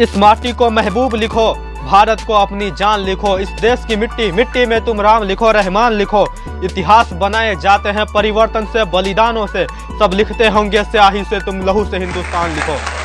इस माटी को महबूब लिखो, भारत को अपनी जान लिखो, इस देश की मिट्टी मिट्टी में तुम राम लिखो, रहमान लिखो। इतिहास बनाए जाते हैं परिवर्तन से, बलिदानों से, सब लिखते होंगे, स्याही से तुम लहू से हिंदुस्तान लिखो।